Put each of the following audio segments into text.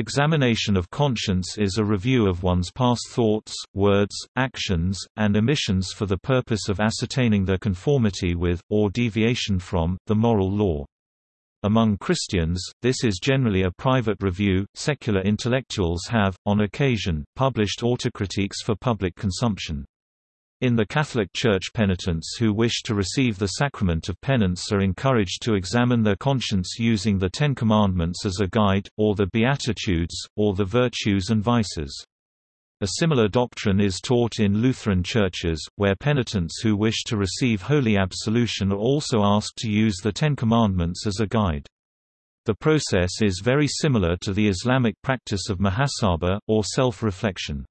Examination of conscience is a review of one's past thoughts, words, actions, and omissions for the purpose of ascertaining their conformity with, or deviation from, the moral law. Among Christians, this is generally a private review. Secular intellectuals have, on occasion, published autocritiques for public consumption. In the Catholic Church penitents who wish to receive the sacrament of penance are encouraged to examine their conscience using the Ten Commandments as a guide, or the Beatitudes, or the virtues and vices. A similar doctrine is taught in Lutheran churches, where penitents who wish to receive holy absolution are also asked to use the Ten Commandments as a guide. The process is very similar to the Islamic practice of muhasabah, or self-reflection.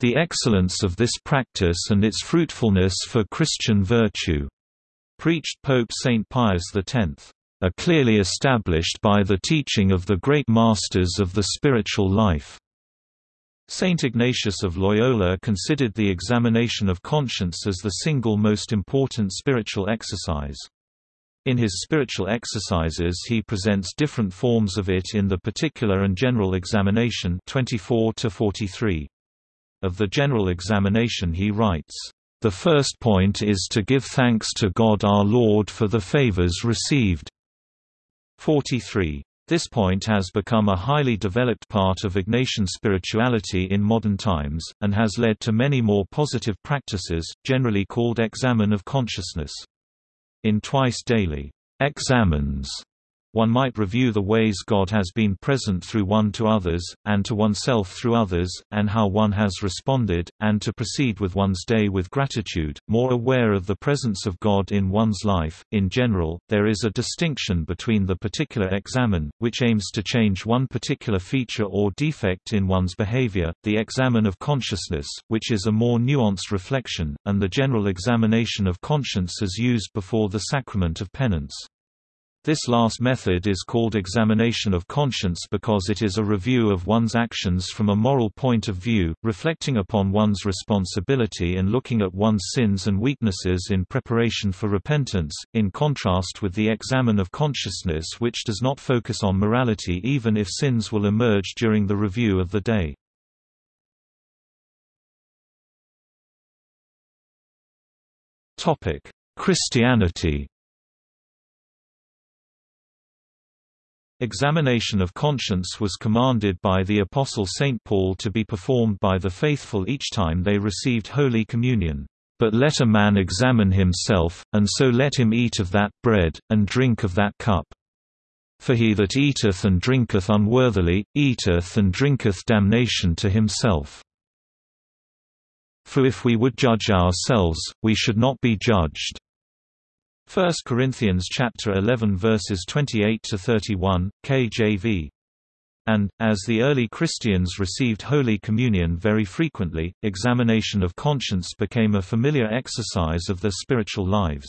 The excellence of this practice and its fruitfulness for Christian virtue, preached Pope St. Pius X, are clearly established by the teaching of the great masters of the spiritual life. Saint Ignatius of Loyola considered the examination of conscience as the single most important spiritual exercise. In his spiritual exercises he presents different forms of it in the particular and general examination 24 to 43. Of the general examination he writes, "...the first point is to give thanks to God our Lord for the favors received." 43. This point has become a highly developed part of Ignatian spirituality in modern times, and has led to many more positive practices, generally called examen of consciousness. In twice daily examens, one might review the ways God has been present through one to others, and to oneself through others, and how one has responded, and to proceed with one's day with gratitude, more aware of the presence of God in one's life. In general, there is a distinction between the particular examen, which aims to change one particular feature or defect in one's behavior, the examen of consciousness, which is a more nuanced reflection, and the general examination of conscience as used before the sacrament of penance. This last method is called examination of conscience because it is a review of one's actions from a moral point of view, reflecting upon one's responsibility and looking at one's sins and weaknesses in preparation for repentance, in contrast with the examen of consciousness which does not focus on morality even if sins will emerge during the review of the day. Christianity Examination of conscience was commanded by the Apostle St. Paul to be performed by the faithful each time they received Holy Communion. But let a man examine himself, and so let him eat of that bread, and drink of that cup. For he that eateth and drinketh unworthily, eateth and drinketh damnation to himself. For if we would judge ourselves, we should not be judged. 1 Corinthians chapter 11 verses 28 to 31 KJV and, as the early Christians received Holy Communion very frequently, examination of conscience became a familiar exercise of their spiritual lives.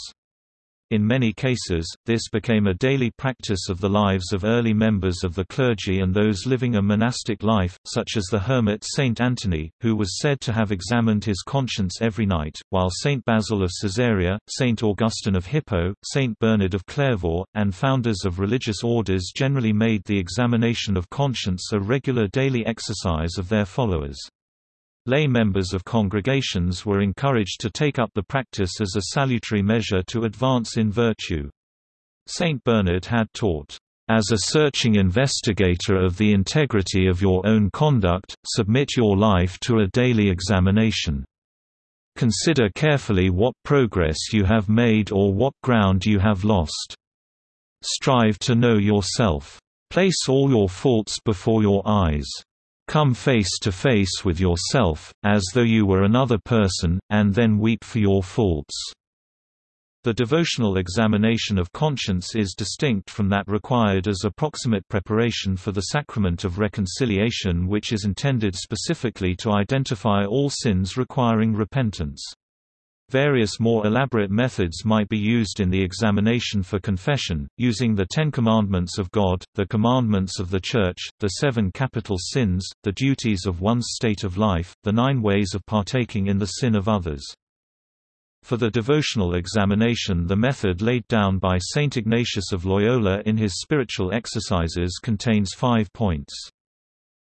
In many cases, this became a daily practice of the lives of early members of the clergy and those living a monastic life, such as the hermit Saint Anthony, who was said to have examined his conscience every night, while Saint Basil of Caesarea, Saint Augustine of Hippo, Saint Bernard of Clairvaux, and founders of religious orders generally made the examination of conscience a regular daily exercise of their followers. Lay members of congregations were encouraged to take up the practice as a salutary measure to advance in virtue. Saint Bernard had taught, "...as a searching investigator of the integrity of your own conduct, submit your life to a daily examination. Consider carefully what progress you have made or what ground you have lost. Strive to know yourself. Place all your faults before your eyes." Come face to face with yourself, as though you were another person, and then weep for your faults. The devotional examination of conscience is distinct from that required as approximate preparation for the sacrament of reconciliation which is intended specifically to identify all sins requiring repentance. Various more elaborate methods might be used in the examination for confession, using the Ten Commandments of God, the commandments of the Church, the seven capital sins, the duties of one's state of life, the nine ways of partaking in the sin of others. For the devotional examination the method laid down by Saint Ignatius of Loyola in his spiritual exercises contains five points.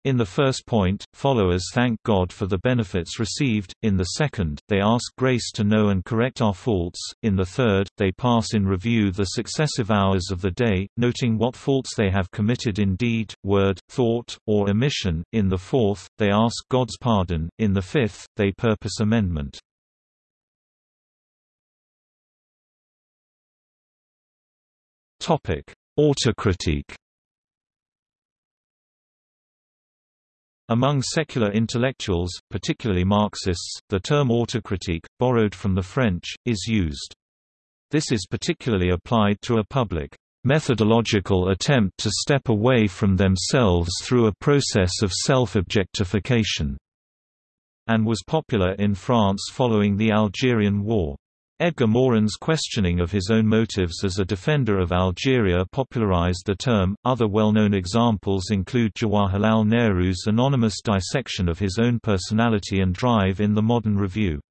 In the first point, followers thank God for the benefits received, in the second, they ask grace to know and correct our faults, in the third, they pass in review the successive hours of the day, noting what faults they have committed in deed, word, thought, or omission, in the fourth, they ask God's pardon, in the fifth, they purpose amendment. Autocritique Among secular intellectuals, particularly Marxists, the term autocritique, borrowed from the French, is used. This is particularly applied to a public, methodological attempt to step away from themselves through a process of self-objectification, and was popular in France following the Algerian War. Edgar Morin's questioning of his own motives as a defender of Algeria popularized the term. Other well known examples include Jawaharlal Nehru's anonymous dissection of his own personality and drive in the Modern Review.